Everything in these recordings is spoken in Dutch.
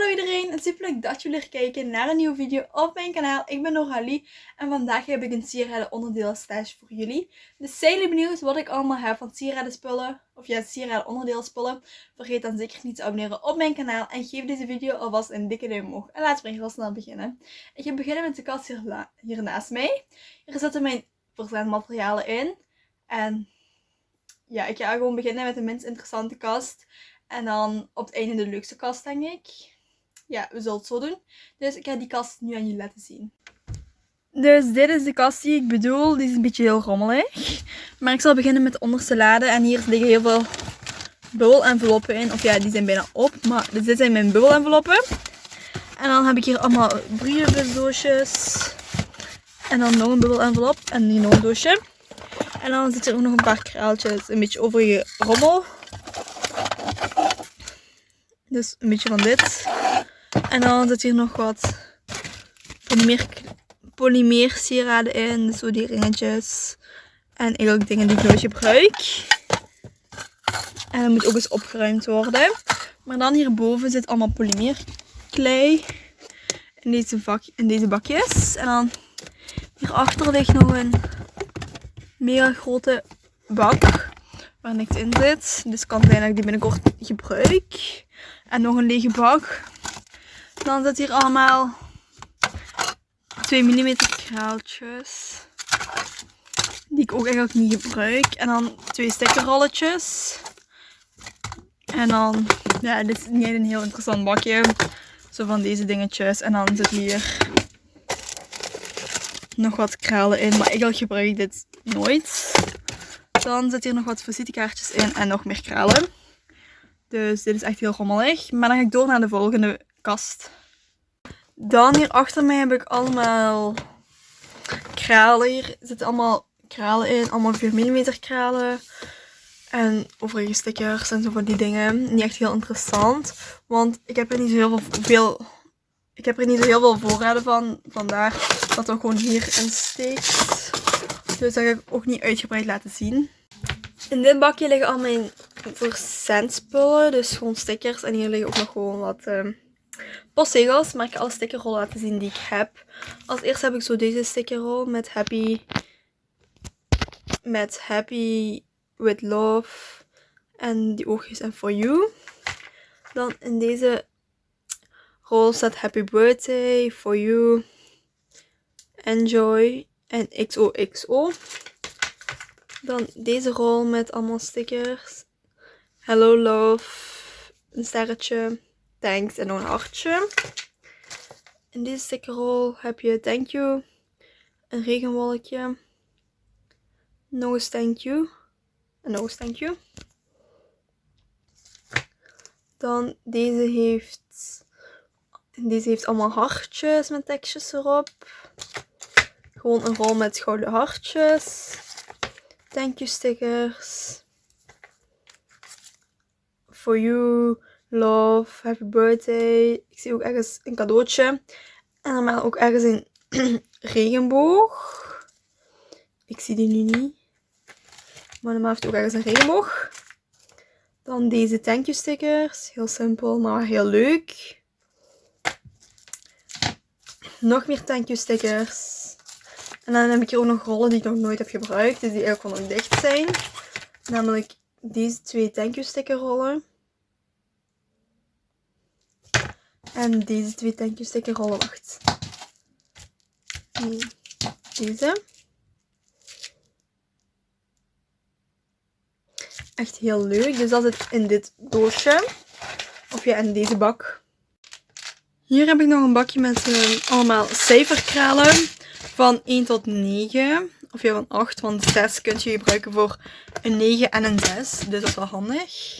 Hallo iedereen, het super leuk dat jullie weer kijken naar een nieuwe video op mijn kanaal. Ik ben Noralie en vandaag heb ik een sieraden onderdeel stage voor jullie. Dus zijn jullie benieuwd wat ik allemaal heb van sieraden spullen, of ja, sieraden onderdeel spullen? Vergeet dan zeker niet te abonneren op mijn kanaal en geef deze video alvast een dikke duim omhoog. En laten we heel snel beginnen. Ik ga beginnen met de kast hier, hier naast mij. Hier zitten mijn verzendmaterialen in. En ja, ik ga gewoon beginnen met de minst interessante kast. En dan op het einde de leukste kast, denk ik. Ja, we zullen het zo doen. Dus ik ga die kast nu aan jullie laten zien. Dus dit is de kast die ik bedoel. Die is een beetje heel rommelig. Maar ik zal beginnen met de onderste lade. En hier liggen heel veel bubbelenveloppen in. Of ja, die zijn bijna op. Maar dit zijn mijn bubbelenveloppen. En dan heb ik hier allemaal brievenbusdoosjes. En dan nog een bubbelenvelop. En hier nog een doosje. En dan zit er ook nog een paar kraaltjes. Een beetje overige rommel. Dus een beetje van dit. En dan zit hier nog wat polymer, sieraden in. Zo die ringetjes. En eigenlijk dingen die ik nooit gebruik. En dat moet ook eens opgeruimd worden. Maar dan hierboven zit allemaal polymeerklei. In deze, vak, in deze bakjes. En dan hierachter ligt nog een mega grote bak. Waar niks in zit. Dus kan zijn dat ik die binnenkort gebruik. En nog een lege bak. Dan zit hier allemaal 2 mm kraaltjes. Die ik ook eigenlijk niet gebruik. En dan twee stickerrolletjes. En dan, ja, dit is niet een heel interessant bakje. Zo van deze dingetjes. En dan zit hier nog wat kralen in. Maar eigenlijk gebruik ik dit nooit. Dan zit hier nog wat visitekaartjes in en nog meer kralen. Dus dit is echt heel rommelig. Maar dan ga ik door naar de volgende kast. Dan hier achter mij heb ik allemaal kralen. Hier zitten allemaal kralen in. Allemaal 4 mm kralen. En overige stickers en zo van die dingen. Niet echt heel interessant. Want ik heb er niet zo heel veel, ik heb er niet zo heel veel voorraden van. Vandaar dat het gewoon hierin steekt. Dus dat ga ik ook niet uitgebreid laten zien. In dit bakje liggen al mijn verzendspullen. Dus gewoon stickers. En hier liggen ook nog gewoon wat uh, postzegels. Maar ik ga alle stickerrollen laten zien die ik heb. Als eerste heb ik zo deze stickerrol met happy. Met happy with love. En die oogjes en for you. Dan in deze rol staat happy birthday, for you, enjoy en XOXO. Dan deze rol met allemaal stickers. Hello love, een sterretje, thanks en nog een hartje. In deze stickerrol heb je thank you, een regenwolkje, nog eens thank you en nog eens thank you. Dan deze heeft, deze heeft allemaal hartjes met tekstjes erop. Gewoon een rol met gouden hartjes. Thank you stickers. For you, love, happy birthday. Ik zie ook ergens een cadeautje. En normaal ook ergens een regenboog. Ik zie die nu niet. Maar normaal heeft ook ergens een regenboog. Dan deze thank you stickers. Heel simpel, maar heel leuk. Nog meer thank you stickers. En dan heb ik hier ook nog rollen die ik nog nooit heb gebruikt. Dus die eigenlijk gewoon nog dicht zijn. Namelijk deze twee thank you sticker rollen. En deze twee thank you sticker rollen. Wacht. Deze. Echt heel leuk. Dus dat zit in dit doosje. Of ja, in deze bak. Hier heb ik nog een bakje met uh, allemaal cijferkralen van 1 tot 9. Of ja, van 8, want 6 kun je gebruiken voor een 9 en een 6. Dus dat is wel handig.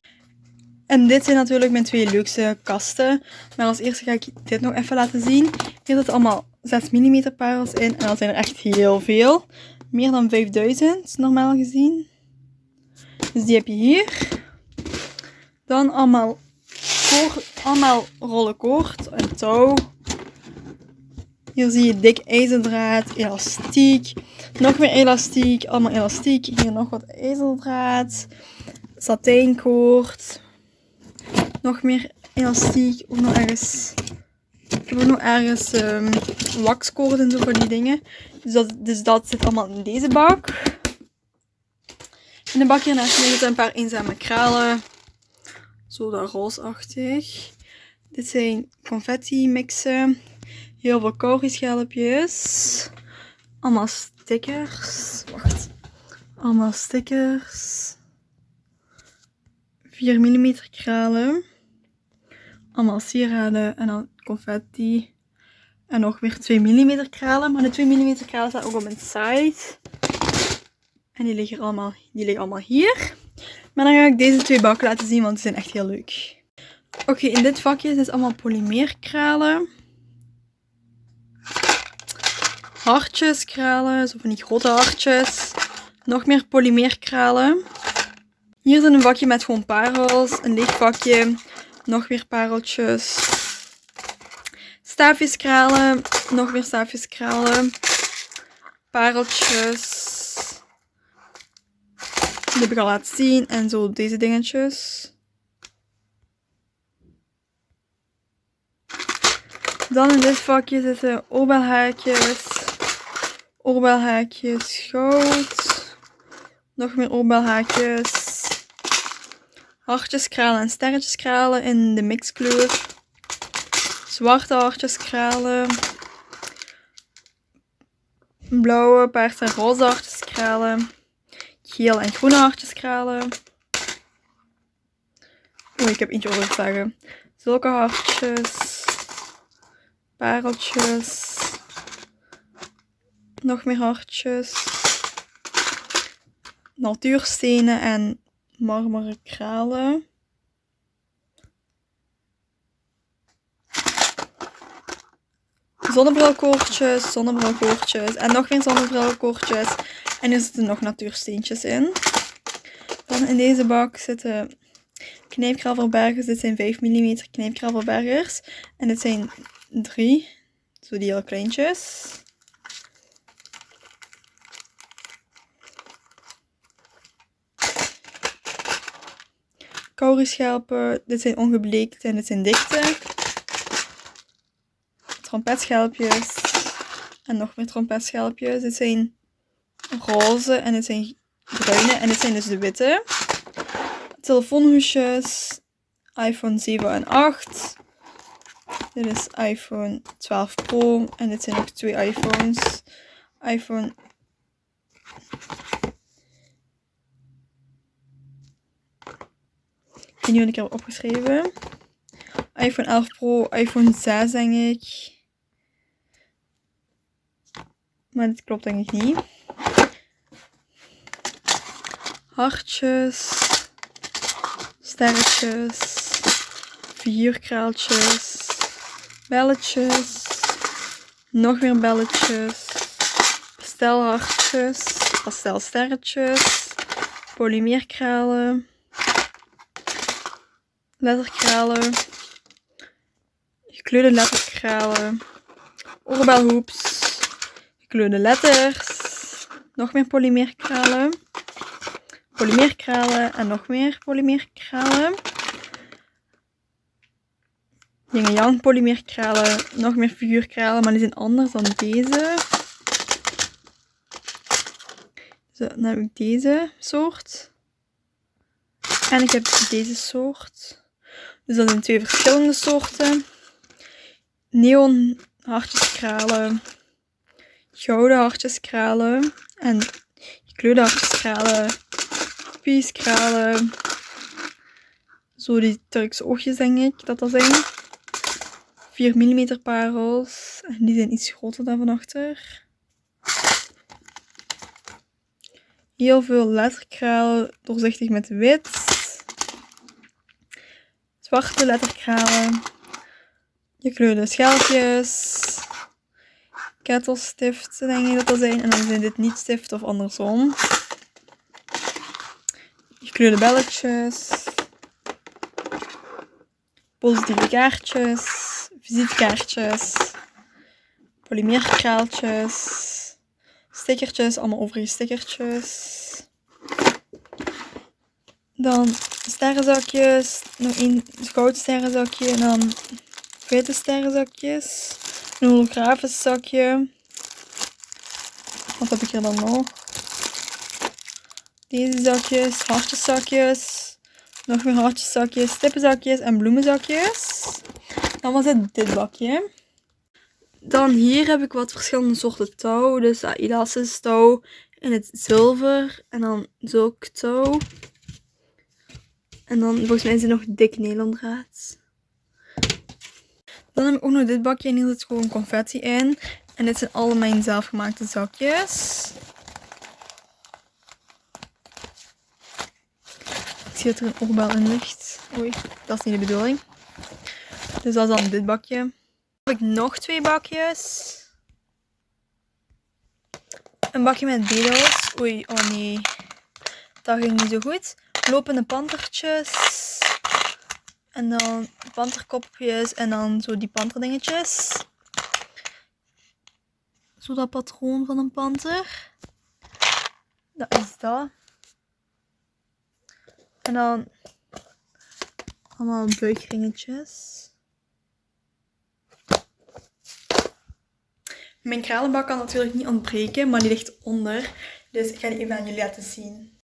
En dit zijn natuurlijk mijn twee leukste kasten. Maar als eerste ga ik dit nog even laten zien. Hier zitten allemaal 6 mm parels in. En dat zijn er echt heel veel. Meer dan 5000 normaal gezien. Dus die heb je hier. Dan allemaal, koord, allemaal rollen koord en touw. Hier zie je dik ijzerdraad, elastiek, nog meer elastiek, allemaal elastiek. Hier nog wat ijzerdraad, satijnkoord, nog meer elastiek. Ook nog ergens... Ik heb ook nog ergens um, waxkoord en zo voor die dingen. Dus dat, dus dat zit allemaal in deze bak. In de bak hiernaast liggen een paar eenzame kralen. Zo dat roosachtig. Dit zijn confetti mixen. Heel veel kogelschelpjes. Allemaal stickers. Wacht. Allemaal stickers. 4 mm kralen. Allemaal sieraden en dan confetti. En nog weer 2 mm kralen. Maar de 2 mm kralen staan ook op mijn site. En die liggen allemaal, die liggen allemaal hier. Maar dan ga ik deze twee bakken laten zien, want die zijn echt heel leuk. Oké, in dit vakje zijn allemaal polymeerkralen. Hartjes kralen, zo van die grote hartjes. Nog meer polymeerkralen. Hier zit een vakje met gewoon parels. Een leeg vakje. Nog weer pareltjes. Staafjeskralen. Nog meer staafjeskralen. Pareltjes. Die heb ik al laten zien. En zo deze dingetjes. Dan in dit vakje zitten oorbelhaakjes. Oorbelhaakjes goud. Nog meer oorbelhaakjes. Hartjeskralen en sterretjeskralen in de mixkleur. Zwarte hartjeskralen. Blauwe, paars en roze hartjeskralen. Geel en groene hartjeskralen. Oh, ik heb eentje over te zeggen. Zulke hartjes. Pareltjes. Nog meer hartjes. Natuurstenen en marmeren kralen. Zonnebrilkoortjes, zonnebrilkoortjes en nog meer zonnebrilkoortjes. En er zitten nog natuursteentjes in. Dan in deze bak zitten knijpgravelbergers. Dit zijn 5 mm knijpgravelbergers. En dit zijn drie. Zo die heel kleintjes. Kaurischelpen. Dit zijn ongebleekt en dit zijn dichte. Trompetschelpjes. En nog meer trompetschelpjes. Dit zijn roze en dit zijn bruine. En dit zijn dus de witte. Telefoonhoesjes. iPhone 7 en 8. Dit is iPhone 12 Pro. En dit zijn ook twee iPhones. iPhone Weet niet wat ik heb opgeschreven. iPhone 11 Pro, iPhone 6 denk ik. Maar dit klopt denk ik niet. Hartjes. Sterretjes. Figuurkraaltjes belletjes, nog meer belletjes, pastelhartjes, pastelsterretjes, polymeerkralen, letterkralen, gekleurde letterkralen, oorbelhoeps, gekleurde letters, nog meer polymeerkralen, polymeerkralen en nog meer polymeerkralen. Yin Yang polymeerkralen, nog meer figuurkralen, maar die zijn anders dan deze. Zo, dan heb ik deze soort. En ik heb deze soort. Dus dat zijn twee verschillende soorten. Neon hartjeskralen, gouden hartjeskralen en gekleurde hartjeskralen, pieskralen. Zo die Turkse oogjes denk ik dat dat zijn. 4 mm parels. En die zijn iets groter dan van achter. Heel veel letterkralen, doorzichtig met wit. Zwarte letterkralen. Gekleurde schelpjes. Kettelstiften denk ik dat dat zijn. En dan zijn dit niet stift of andersom. Gekleurde belletjes. Positieve kaartjes visitekaartjes, polymeerkraaltjes, stickertjes, allemaal overige stickertjes. Dan sterrenzakjes. Nog één goud sterrenzakje. En dan witte sterrenzakjes. Een holografisch zakje. Wat heb ik hier dan nog? Deze zakjes, hartjeszakjes. Nog meer hartjeszakjes, stippenzakjes en bloemenzakjes. Dan was het dit bakje. Dan hier heb ik wat verschillende soorten touw. Dus elastisch touw in het zilver. En dan zulk touw. En dan volgens mij is er nog dik nylondraad. Dan heb ik ook nog dit bakje en hier zit gewoon confetti in. En dit zijn alle mijn zelfgemaakte zakjes. Ik zie dat er een oorbel in ligt. Oei, dat is niet de bedoeling. Dus dat is dan dit bakje. Dan heb ik nog twee bakjes. Een bakje met bedels. Oei, oh nee. Dat ging niet zo goed. Lopende pantertjes. En dan panterkopjes. En dan zo die panterdingetjes. Zo dat patroon van een panter. Dat is dat. En dan allemaal buikringetjes. Mijn kralenbak kan natuurlijk niet ontbreken, maar die ligt onder. Dus ik ga die even aan jullie laten zien.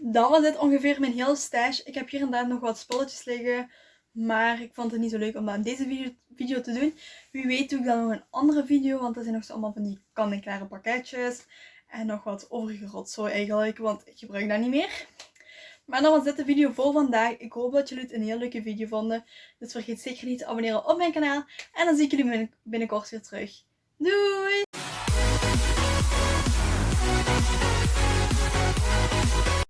Dan was dit ongeveer mijn hele stash. Ik heb hier en daar nog wat spulletjes liggen. Maar ik vond het niet zo leuk om dat in deze video, video te doen. Wie weet doe ik dan nog een andere video. Want er zijn nog zo allemaal van die kan-en-klare pakketjes. En nog wat overige rotzooi eigenlijk. Want ik gebruik dat niet meer. Maar dan was dit de video voor vandaag. Ik hoop dat jullie het een heel leuke video vonden. Dus vergeet zeker niet te abonneren op mijn kanaal. En dan zie ik jullie binnenkort weer terug. Doei!